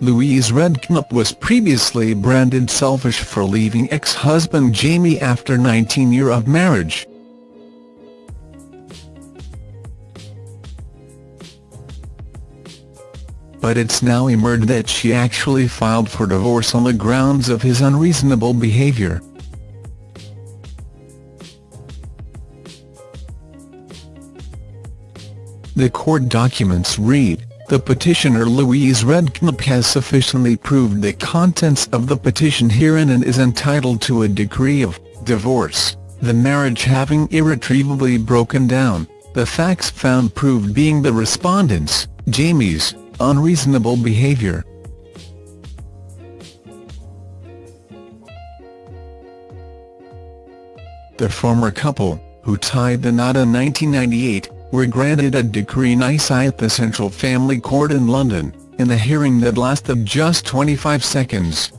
Louise Redknapp was previously branded selfish for leaving ex-husband Jamie after 19 years of marriage. But it's now emerged that she actually filed for divorce on the grounds of his unreasonable behaviour. The court documents read, the petitioner Louise Redknapp has sufficiently proved the contents of the petition herein and is entitled to a decree of divorce, the marriage having irretrievably broken down, the facts found proved being the respondent's, Jamie's, unreasonable behaviour. The former couple, who tied the knot in 1998, were granted a decree nisi at the Central Family Court in London, in a hearing that lasted just 25 seconds.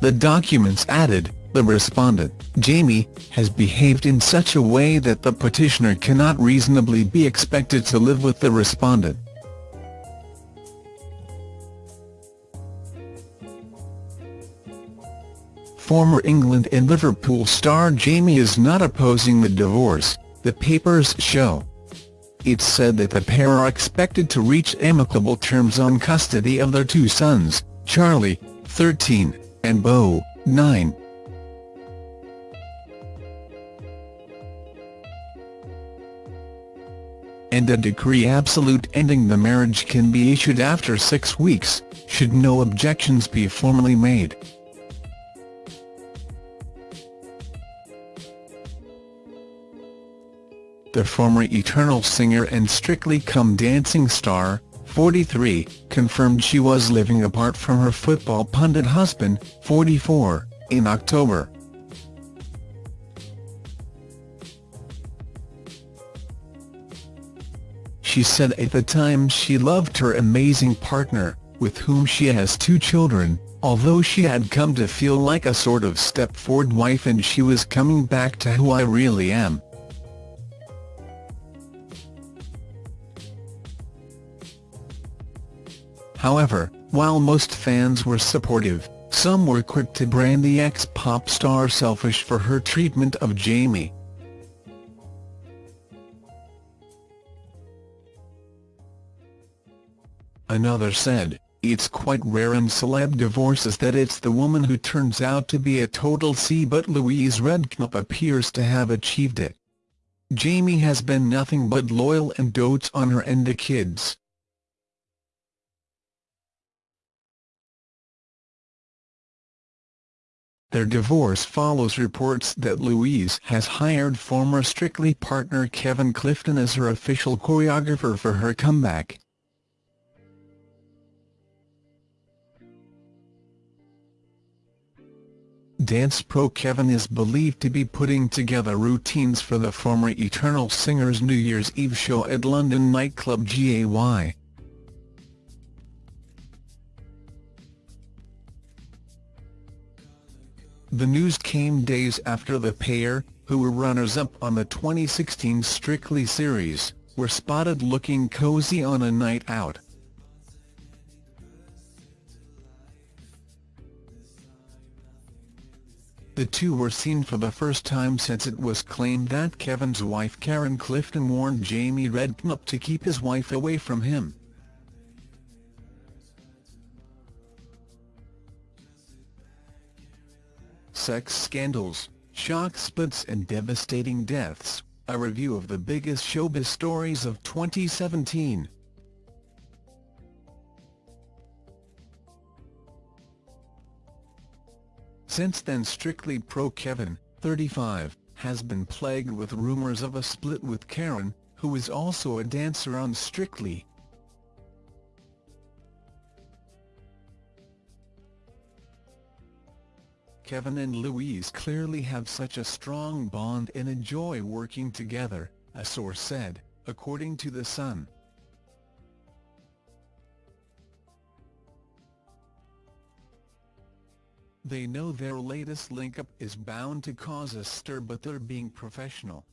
The documents added, the respondent, Jamie, has behaved in such a way that the petitioner cannot reasonably be expected to live with the respondent. Former England and Liverpool star Jamie is not opposing the divorce, the papers show. It's said that the pair are expected to reach amicable terms on custody of their two sons, Charlie, 13, and Beau, 9. And a decree absolute ending the marriage can be issued after six weeks, should no objections be formally made. The former Eternal singer and Strictly Come Dancing star, 43, confirmed she was living apart from her football pundit husband, 44, in October. She said at the time she loved her amazing partner, with whom she has two children, although she had come to feel like a sort of Stepford wife and she was coming back to who I really am. However, while most fans were supportive, some were quick to brand the ex-pop star selfish for her treatment of Jamie. Another said, it's quite rare in celeb divorces that it's the woman who turns out to be a total C but Louise Redknapp appears to have achieved it. Jamie has been nothing but loyal and dotes on her and the kids. Their divorce follows reports that Louise has hired former Strictly partner Kevin Clifton as her official choreographer for her comeback. Dance pro Kevin is believed to be putting together routines for the former Eternal Singer's New Year's Eve show at London nightclub GAY. The news came days after the pair, who were runners-up on the 2016 Strictly series, were spotted looking cozy on a night out. The two were seen for the first time since it was claimed that Kevin's wife Karen Clifton warned Jamie Redknapp to keep his wife away from him. Sex scandals, shock splits and devastating deaths, a review of the biggest showbiz stories of 2017. Since then Strictly Pro Kevin, 35, has been plagued with rumours of a split with Karen, who is also a dancer on Strictly. Kevin and Louise clearly have such a strong bond and enjoy working together, a source said, according to The Sun. They know their latest link-up is bound to cause a stir but they're being professional.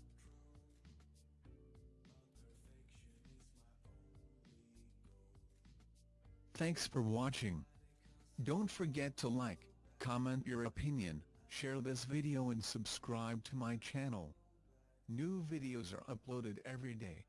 Thanks for watching. Don't forget to like, comment your opinion, share this video and subscribe to my channel. New videos are uploaded every day.